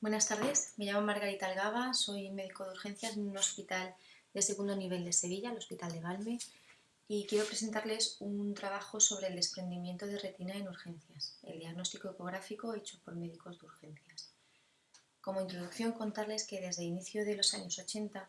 Buenas tardes, me llamo Margarita Algaba, soy médico de urgencias en un hospital de segundo nivel de Sevilla, el Hospital de Valme, y quiero presentarles un trabajo sobre el desprendimiento de retina en urgencias, el diagnóstico ecográfico hecho por médicos de urgencias. Como introducción, contarles que desde el inicio de los años 80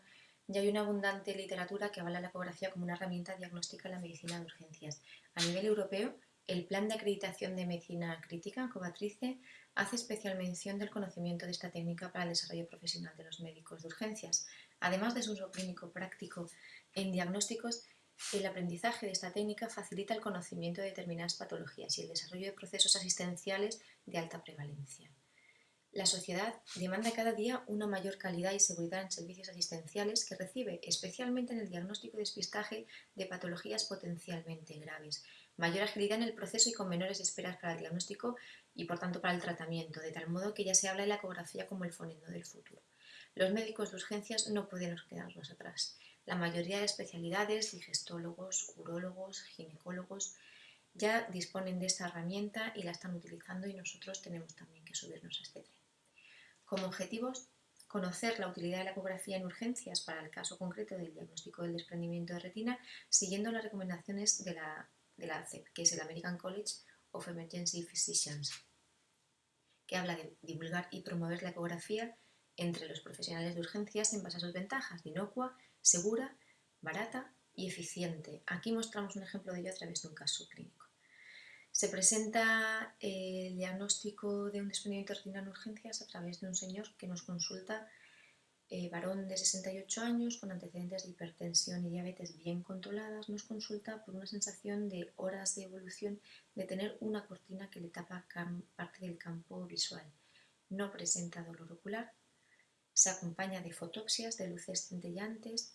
ya hay una abundante literatura que avala la ecografía como una herramienta diagnóstica en la medicina de urgencias. A nivel europeo, el Plan de Acreditación de Medicina Crítica, COVATRICE, hace especial mención del conocimiento de esta técnica para el desarrollo profesional de los médicos de urgencias. Además de su uso clínico práctico en diagnósticos, el aprendizaje de esta técnica facilita el conocimiento de determinadas patologías y el desarrollo de procesos asistenciales de alta prevalencia. La sociedad demanda cada día una mayor calidad y seguridad en servicios asistenciales que recibe, especialmente en el diagnóstico y despistaje de patologías potencialmente graves, mayor agilidad en el proceso y con menores esperas para el diagnóstico y por tanto para el tratamiento, de tal modo que ya se habla de la ecografía como el fonendo del futuro. Los médicos de urgencias no podemos quedarnos atrás. La mayoría de especialidades, digestólogos, urólogos, ginecólogos, ya disponen de esta herramienta y la están utilizando y nosotros tenemos también que subirnos a este tren. Como objetivos, conocer la utilidad de la ecografía en urgencias para el caso concreto del diagnóstico del desprendimiento de retina, siguiendo las recomendaciones de la, de que es el American College of Emergency Physicians, que habla de divulgar y promover la ecografía entre los profesionales de urgencias en base a sus ventajas, inocua, segura, barata y eficiente. Aquí mostramos un ejemplo de ello a través de un caso clínico. Se presenta el diagnóstico de un desprendimiento de retina en urgencias a través de un señor que nos consulta, eh, varón de 68 años, con antecedentes de hipertensión y diabetes bien controladas, nos consulta por una sensación de horas de evolución de tener una cortina que le tapa parte del campo visual. No presenta dolor ocular, se acompaña de fotopsias de luces centellantes,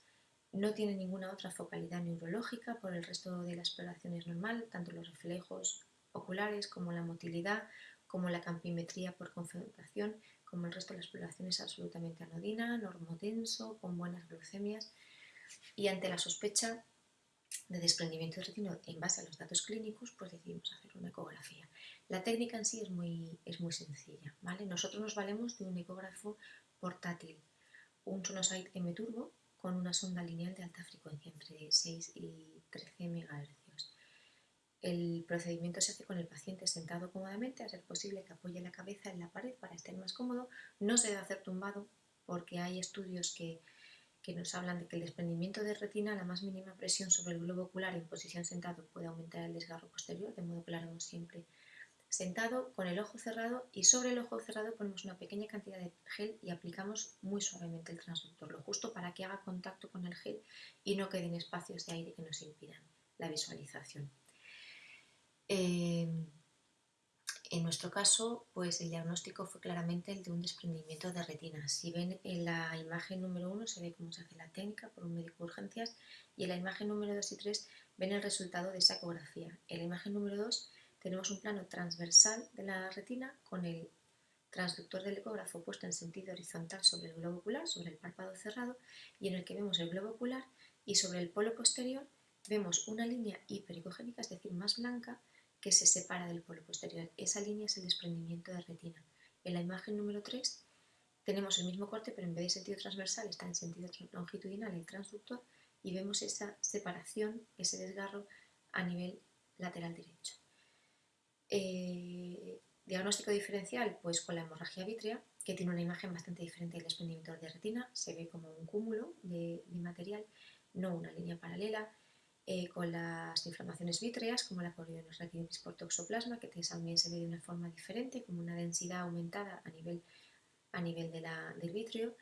no tiene ninguna otra focalidad neurológica, por el resto de la exploración es normal, tanto los reflejos oculares como la motilidad, como la campimetría por confrontación, como el resto de la exploración es absolutamente anodina, normotenso, con buenas glucemias y ante la sospecha de desprendimiento de retina en base a los datos clínicos, pues decidimos hacer una ecografía. La técnica en sí es muy, es muy sencilla. ¿vale? Nosotros nos valemos de un ecógrafo portátil, un Sonosite M-Turbo con una sonda lineal de alta frecuencia entre 6 y 13 MHz. El procedimiento se hace con el paciente sentado cómodamente, a ser posible que apoye la cabeza en la pared para estar más cómodo. No se debe hacer tumbado porque hay estudios que, nos hablan de que el desprendimiento de retina, la más mínima presión sobre el globo ocular en posición sentado puede aumentar el desgarro posterior, de modo que lo haremos siempre sentado con el ojo cerrado y sobre el ojo cerrado ponemos una pequeña cantidad de gel y aplicamos muy suavemente el transductor, lo justo para que haga contacto con el gel y no queden espacios de aire que nos impidan la visualización. Em, en nuestro caso, pues el diagnóstico fue claramente el de un desprendimiento de retina. Si ven en la imagen número 1 se ve cómo se hace la técnica por un médico de urgencias y en la imagen número 2 y 3 ven el resultado de esa ecografía. En la imagen número 2 tenemos un plano transversal de la retina con el transductor del ecógrafo puesto en sentido horizontal sobre el globo ocular, sobre el párpado cerrado y en el que vemos el globo ocular y sobre el polo posterior vemos una línea hipericogénica, es decir, más blanca, que se separa del polo posterior. Esa línea es el desprendimiento de retina. En la imagen número 3 tenemos el mismo corte, pero en vez de sentido transversal está en sentido longitudinal el transductor y vemos esa separación, ese desgarro a nivel lateral derecho. Eh, diagnóstico diferencial, pues con la hemorragia vítrea, que tiene una imagen bastante diferente del desprendimiento de retina, se ve como un cúmulo de, de material, no una línea paralela, eh, con las inflamaciones vítreas, como la retinitis por toxoplasma, que también se ve de una forma diferente, como una densidad aumentada a nivel, a nivel de la, del vítreo,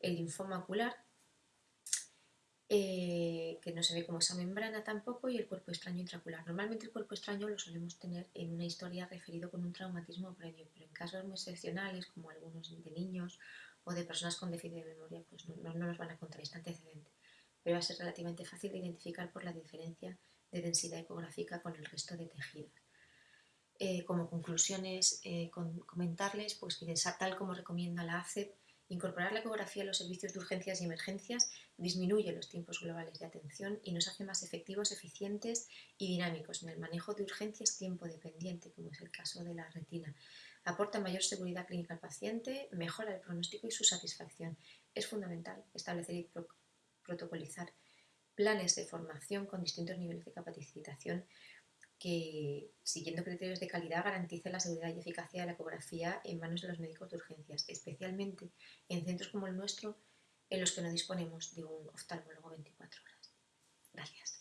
el linfoma ocular, eh, que no se ve como esa membrana tampoco, y el cuerpo extraño intraocular. Normalmente el cuerpo extraño lo solemos tener en una historia referido con un traumatismo previo, pero en casos muy excepcionales, como algunos de niños o de personas con déficit de memoria, pues no, no, no nos van a contar este antecedente pero va a ser relativamente fácil de identificar por la diferencia de densidad ecográfica con el resto de tejidos. Eh, como conclusiones, eh, comentarles pues, que tal como recomienda la ACEP, incorporar la ecografía a los servicios de urgencias y emergencias disminuye los tiempos globales de atención y nos hace más efectivos, eficientes y dinámicos en el manejo de urgencias tiempo dependiente, como es el caso de la retina. aporta mayor seguridad clínica al paciente, mejora el pronóstico y su satisfacción. Es fundamental establecer y protocolizar planes de formación con distintos niveles de capacitación que, siguiendo criterios de calidad, garantice la seguridad y eficacia de la ecografía en manos de los médicos de urgencias, especialmente en centros como el nuestro, en los que no disponemos de un oftalmólogo 24 horas. Gracias.